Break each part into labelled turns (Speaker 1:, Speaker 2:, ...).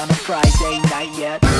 Speaker 1: on a Friday night yet.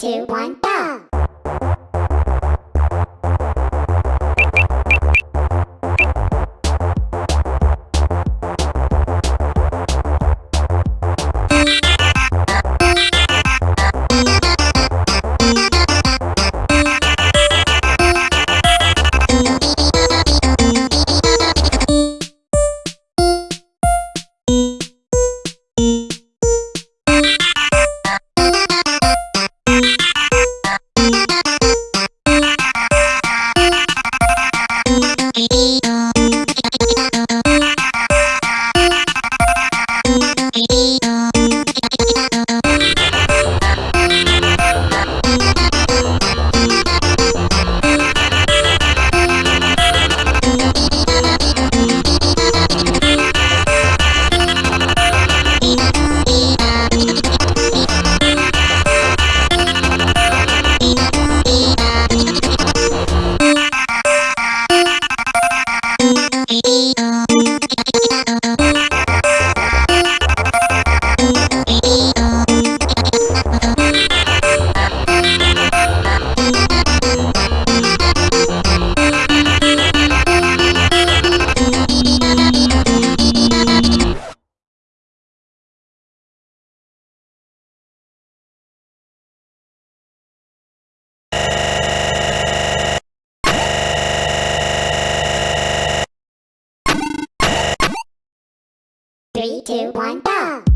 Speaker 2: Two, one, go! Three, two, one, go!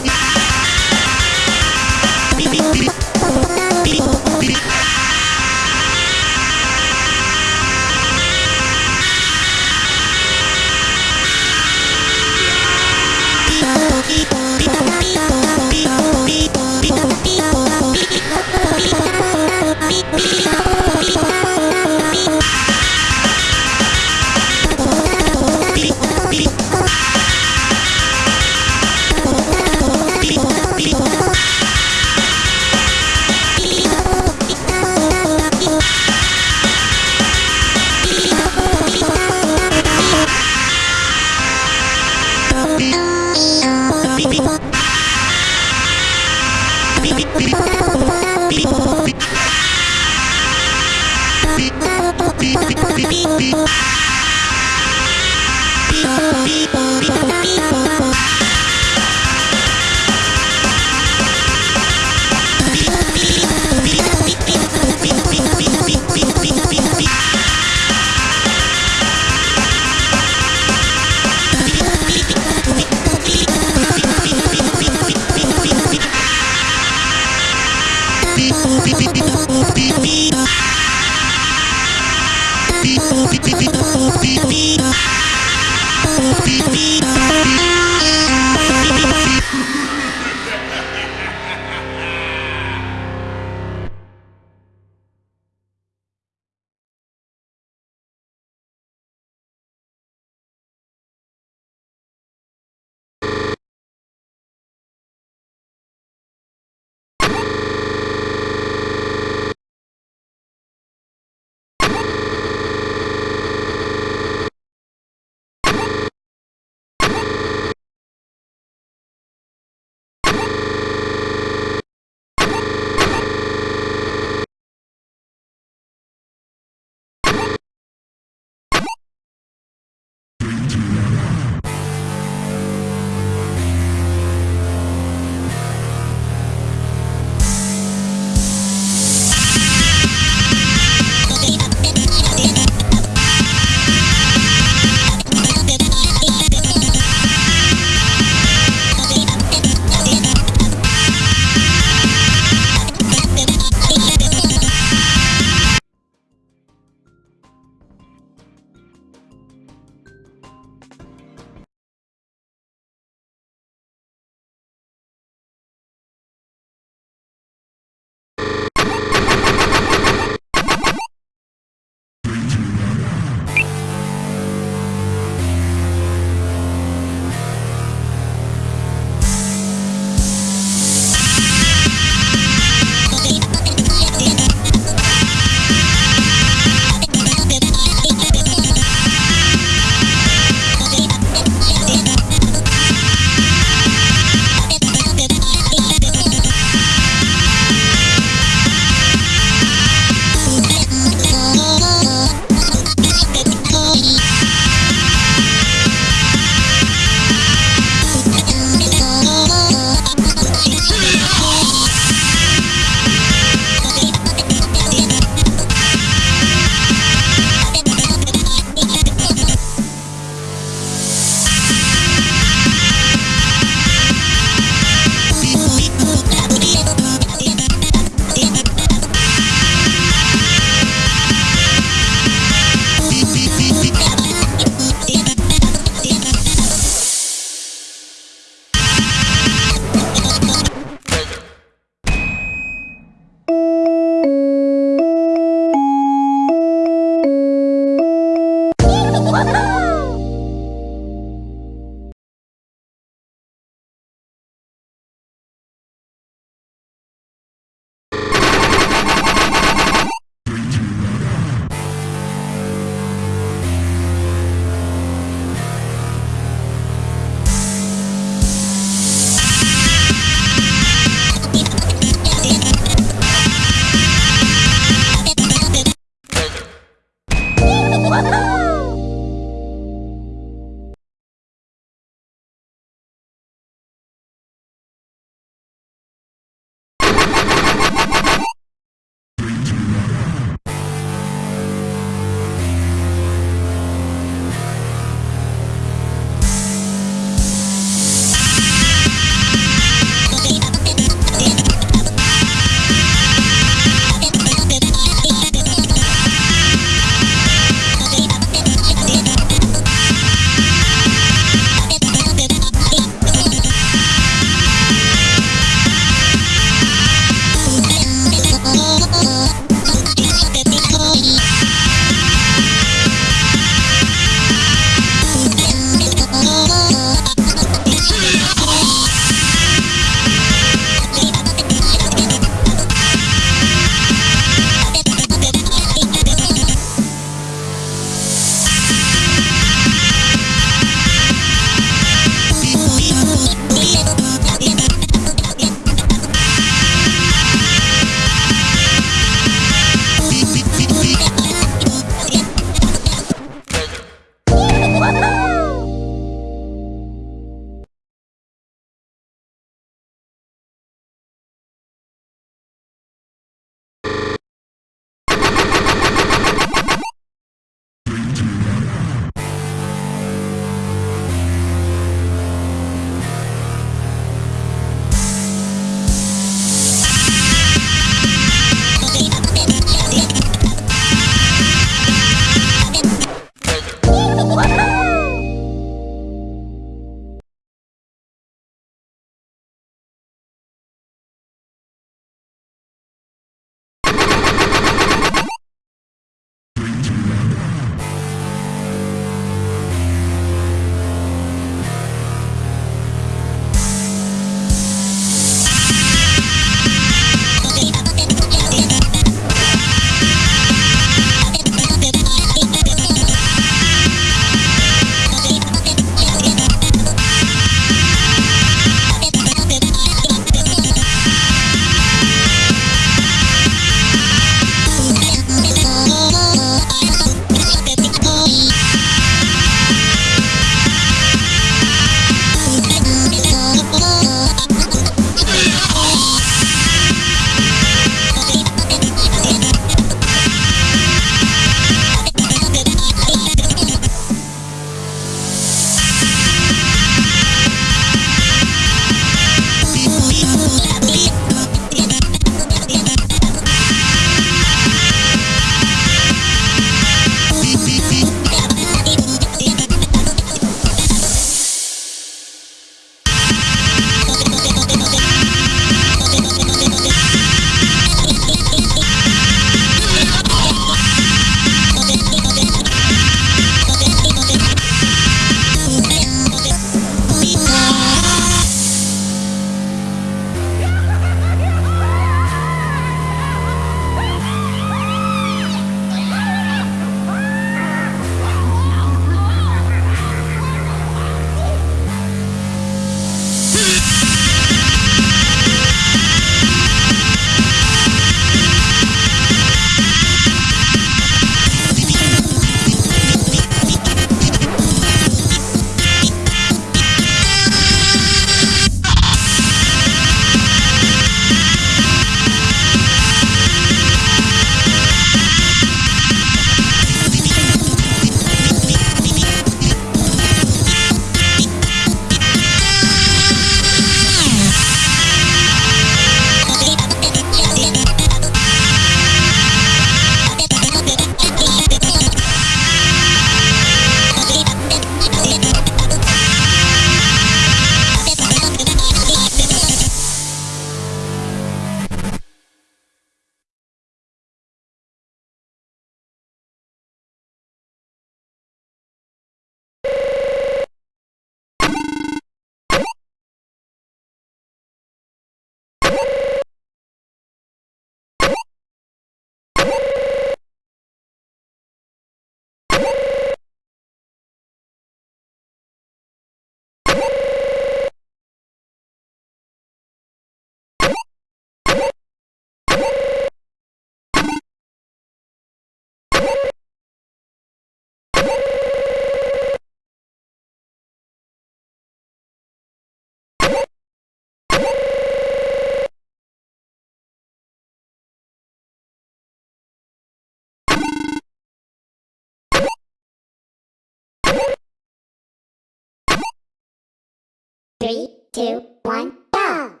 Speaker 2: Three, two, one, go!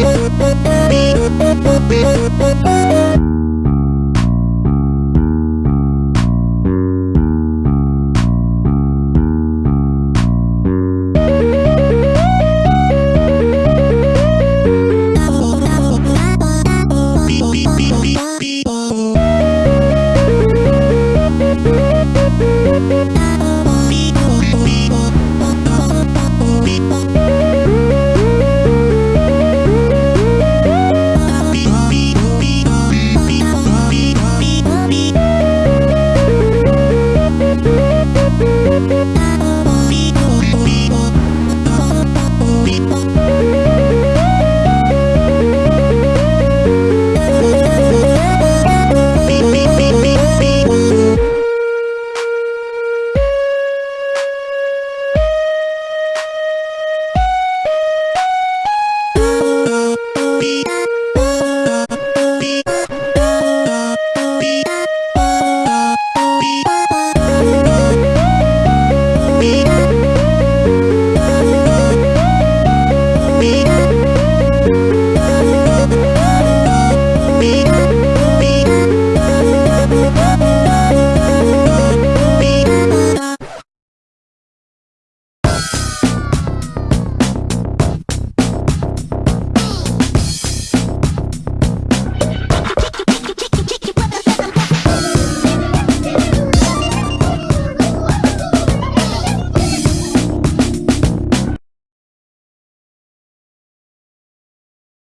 Speaker 2: Música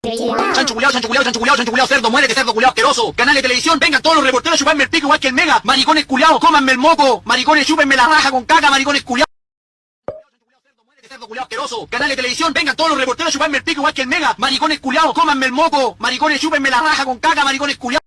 Speaker 3: Chancho culiao, chancho culiao, chancho culiao, chancho culiao, cerdo, muérete, cerdo culiao asqueroso. Canal de televisión, vengan todos los reporteros a chuparme el pico igual que el mega. Maricones culiados, cómanme el moco. Maricones, chúpenme la raja con caca, maricones culiao. Canal de televisión, vengan todos los reporteros a chuparme el pico igual que el mega. Maricones culiados, cómanme el moco. Maricones, chúpenme la raja con caca, maricones culiados.